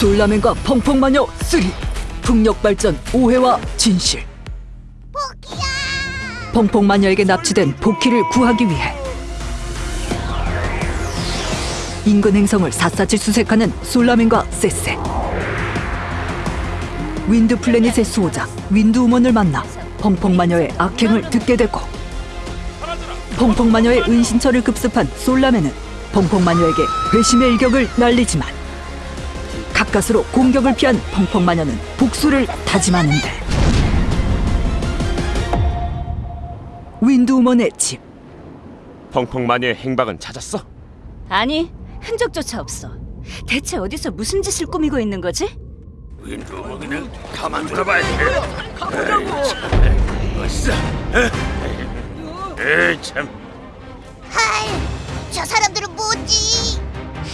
솔라맨과 펑펑마녀 3 풍력발전 오해와 진실. 포키야! 펑펑마녀에게 납치된 포키를 구하기 위해 인근 행성을 샅샅이 수색하는 솔라맨과 세세 윈드 플래닛의 수호자 윈드우먼을 만나 펑펑마녀의 악행을 듣게 되고 펑펑마녀의 은신처를 급습한 솔라맨은 펑펑마녀에게 회심의 일격을 날리지만 가까스로 공격을 피한 펑펑마녀는 복수를 다짐하는데 윈드우먼의 집 펑펑마녀의 행방은 찾았어? 아니, 흔적조차 없어. 대체 어디서 무슨 짓을 꾸미고 있는 거지? 윈도우먼은 가만 두어봐야 돼. 어서. 에참 하이, 저 사람들은 뭐지?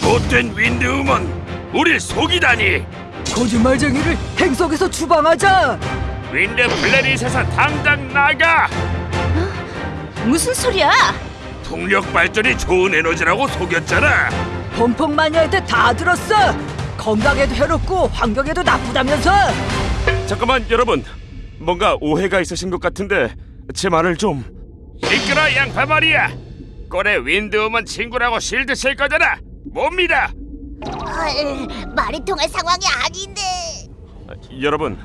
못된 윈드우먼, 우릴 속이다니. 거짓말쟁이를 행성에서 추방하자 윈드 플래닛에서 당장 나가. 무슨 소리야? 풍력 발전이 좋은 에너지라고 속였잖아. 펑펑마녀한테 다 들었어 건강에도 해롭고 환경에도 나쁘다면서 잠깐만 여러분, 뭔가 오해가 있으신 것 같은데 제 말을 좀. 시끄러 양파 말이야. 꼴에 윈드우먼 친구라고 실드 칠 거잖아. 못 믿어. 헐, 말이 통할 상황이 아닌데. 여러분,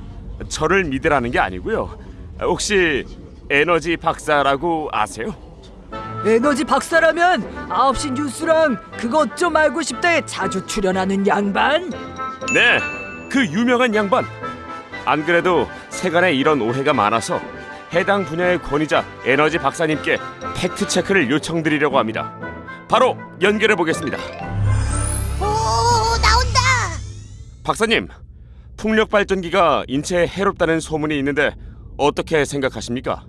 저를 믿으라는 게 아니고요. 혹시 에너지 박사라고 아세요? 에너지 박사라면 9시 뉴스랑 그것 좀 알고 싶다에 자주 출연하는 양반 네, 그 유명한 양반. 안 그래도 세간에 이런 오해가 많아서 해당 분야의 권위자 에너지 박사님께 팩트 체크를 요청드리려고 합니다. 바로 연결해 보겠습니다. 박사님, 풍력 발전기가 인체에 해롭다는 소문이 있는데 어떻게 생각하십니까?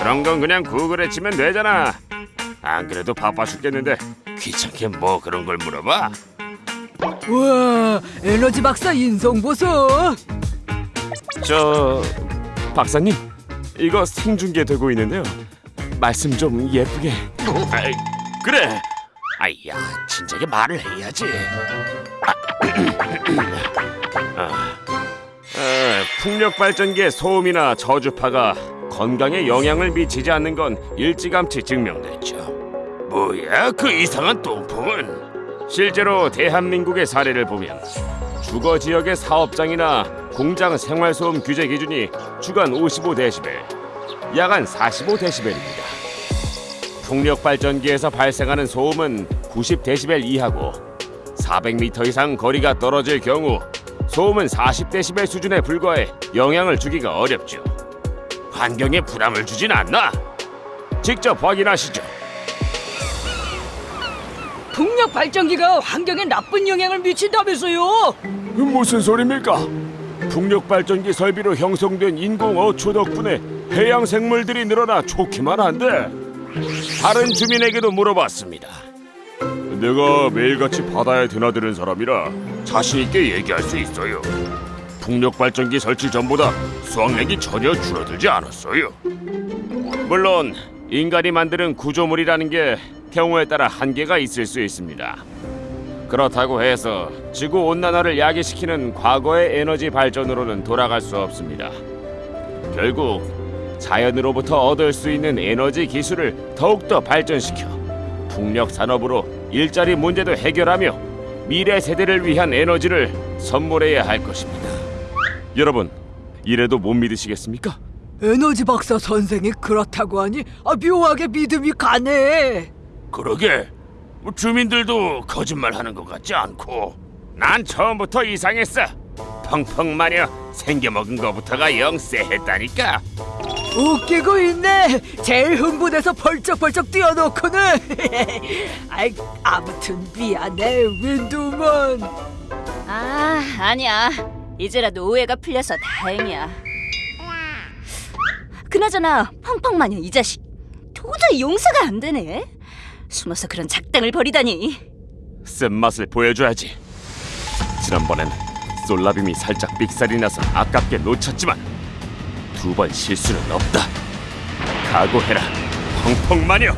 그런 건 그냥 구글에 치면 되잖아. 안 그래도 바빠 죽겠는데 귀찮게 뭐 그런 걸 물어봐? 우와 에너지 박사 인성 보소 저 박사님 이거 생중계 되고 있는데요. 말씀 좀 예쁘게. 아이, 그래. 아이야 진작에 말을 해야지. 아, 아, 풍력 발전기의 소음이나 저주파가 건강에 영향을 미치지 않는 건 일찌감치 증명됐죠. 뭐야 그 이상한 똥풍은? 실제로 대한민국의 사례를 보면 주거 지역의 사업장이나 공장 생활소음 규제 기준이 주간 55데시벨, 야간 45데시벨입니다. 풍력 발전기에서 발생하는 소음은 90데시벨 이하고 400m 이상 거리가 떨어질 경우 소음은 40데시벨 수준에 불과해 영향을 주기가 어렵죠. 환경에 부담을 주진 않나? 직접 확인하시죠. 풍력 발전기가 환경에 나쁜 영향을 미친다면서요 무슨 소리입니까? 풍력 발전기 설비로 형성된 인공 어초 덕분에 해양 생물들이 늘어나 좋기만 한데 다른 주민에게도 물어봤습니다. 내가 매일같이 바다에 드나드는 사람이라 자신 있게 얘기할 수 있어요. 풍력 발전기 설치 전보다 수확량이 전혀 줄어들지 않았어요. 물론 인간이 만드는 구조물이라는 게 경우에 따라 한계가 있을 수 있습니다. 그렇다고 해서 지구 온난화를 야기시키는 과거의 에너지 발전으로는 돌아갈 수 없습니다. 결국 자연으로부터 얻을 수 있는 에너지 기술을 더욱더 발전시켜 풍력 산업으로 일자리 문제도 해결하며 미래 세대를 위한 에너지를 선물해야 할 것입니다. 여러분, 이래도 못 믿으시겠습니까? 에너지 박사 선생이 그렇다고 하니 아, 묘하게 믿음이 가네. 그러게. 뭐 주민들도 거짓말하는 것 같지 않고. 난 처음부터 이상했어. 펑펑마녀 생겨먹은 거부터가 영 쎄했다니까 웃기고 있네 제일 흥분해서 벌쩍벌쩍 뛰어놓고는 아이, 아무튼 미안해 윈드우먼 아, 아니야. 이제라도 오해가 풀려서 다행이야. 그나저나 펑펑 마녀 이 자식 도저히 용서가 안 되네. 숨어서 그런 작당을 벌이다니. 쓴 맛을 보여줘야지 지난번엔 솔라빔이 살짝 삑살이 나서 아깝게 놓쳤지만 두 번 실수는 없다. 각오해라 펑펑 마녀